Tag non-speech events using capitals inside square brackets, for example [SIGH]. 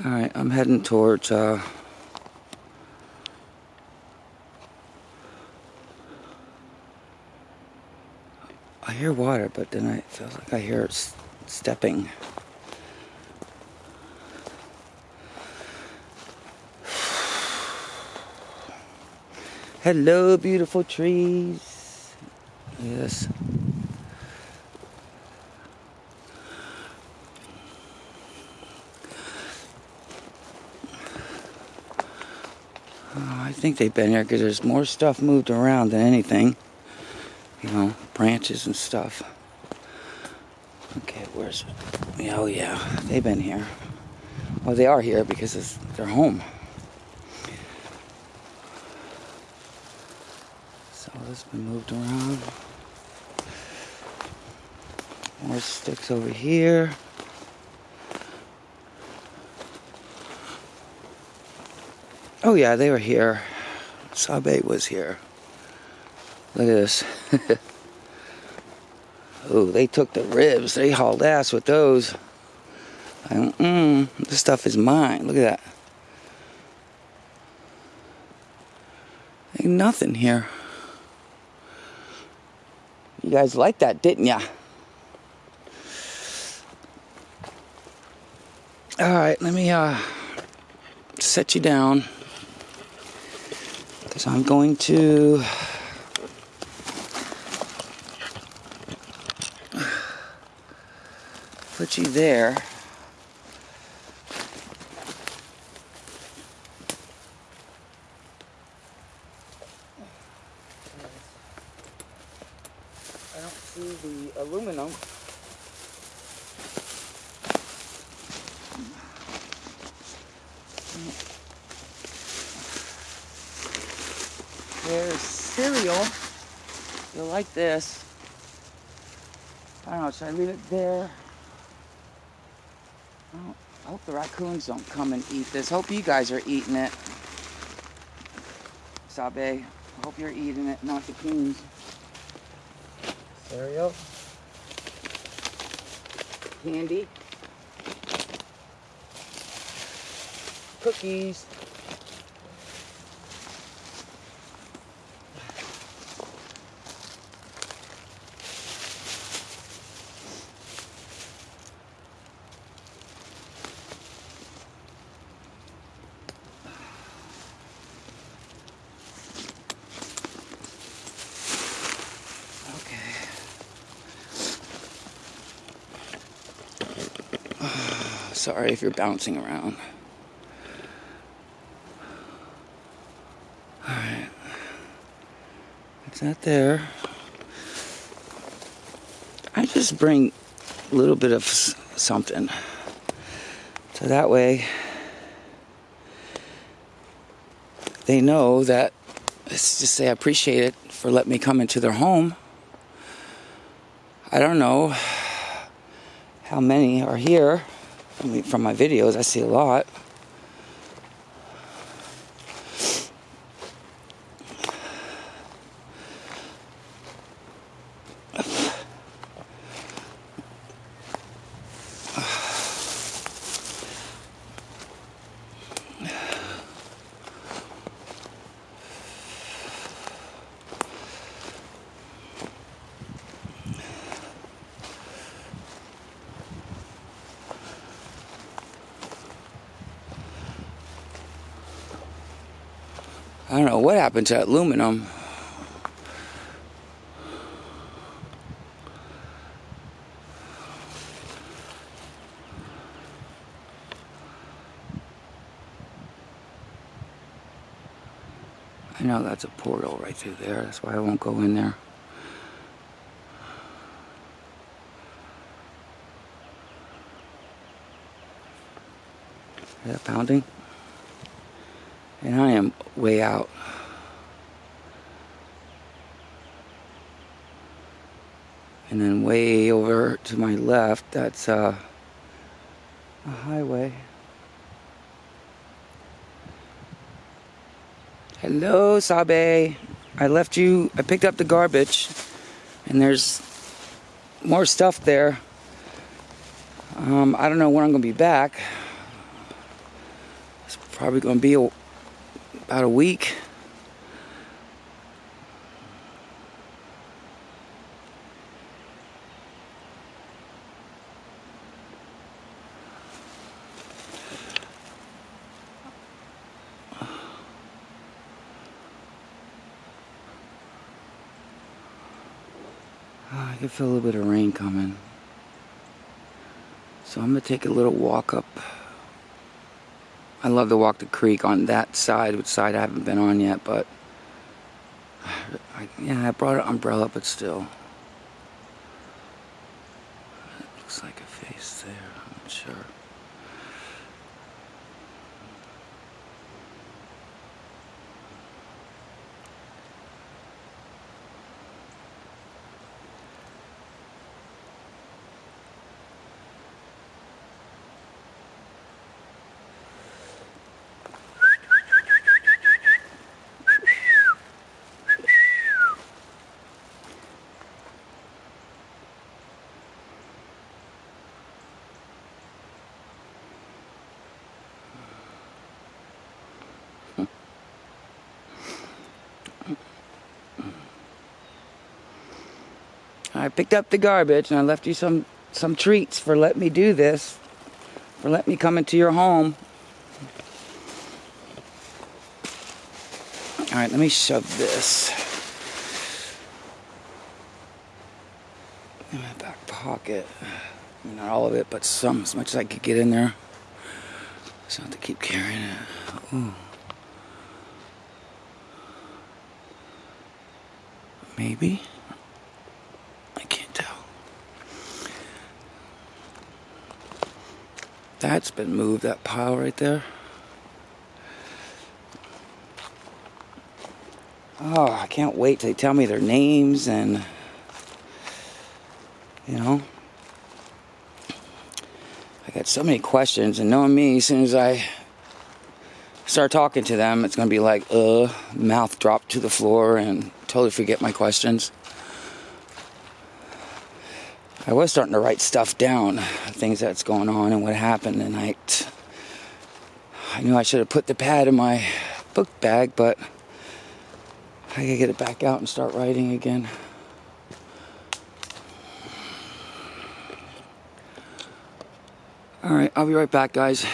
Alright, I'm heading towards, uh, I hear water, but then I feel like I hear it stepping. [SIGHS] Hello, beautiful trees. Yes. Oh, I think they've been here because there's more stuff moved around than anything. You know, branches and stuff. Okay, where's it? Oh, yeah, they've been here. Well, they are here because it's their home. So this has been moved around. More sticks over here. Oh yeah, they were here. Sabe was here. Look at this. [LAUGHS] oh, they took the ribs. They hauled ass with those. Mm, this stuff is mine. Look at that. Ain't nothing here. You guys liked that, didn't ya? All right, let me uh, set you down because I'm going to [SIGHS] put you there. I don't see the aluminum. There's cereal. You'll like this. I don't know, should I leave it there? I, I hope the raccoons don't come and eat this. Hope you guys are eating it. Sabe, I hope you're eating it, not the coons. Cereal. Candy. Cookies. Sorry if you're bouncing around. Alright. It's that there. I just bring a little bit of something. So that way they know that let's just say I appreciate it for letting me come into their home. I don't know how many are here. From my videos, I see a lot. I don't know what happened to aluminum. I know that's a portal right through there. That's why I won't go in there. Is that pounding? And I am way out. And then way over to my left, that's uh, a highway. Hello, Sabe. I left you, I picked up the garbage, and there's more stuff there. Um, I don't know when I'm going to be back. It's probably going to be a, about a week. Ah, I can feel a little bit of rain coming. So I'm going to take a little walk up. I love to walk the creek on that side, which side I haven't been on yet, but [SIGHS] I, yeah, I brought an umbrella, but still. It looks like a face there, I'm not sure. I picked up the garbage and I left you some some treats for letting me do this, for letting me come into your home. All right, let me shove this in my back pocket. Not all of it, but some, as much as I could get in there. So I have to keep carrying it. Ooh. Maybe. That's been moved, that pile right there. Oh, I can't wait till they tell me their names and, you know. I got so many questions, and knowing me, as soon as I start talking to them, it's going to be like, uh, mouth dropped to the floor and totally forget my questions. I was starting to write stuff down, things that's going on and what happened tonight. I knew I should have put the pad in my book bag, but I gotta get it back out and start writing again. All right, I'll be right back, guys.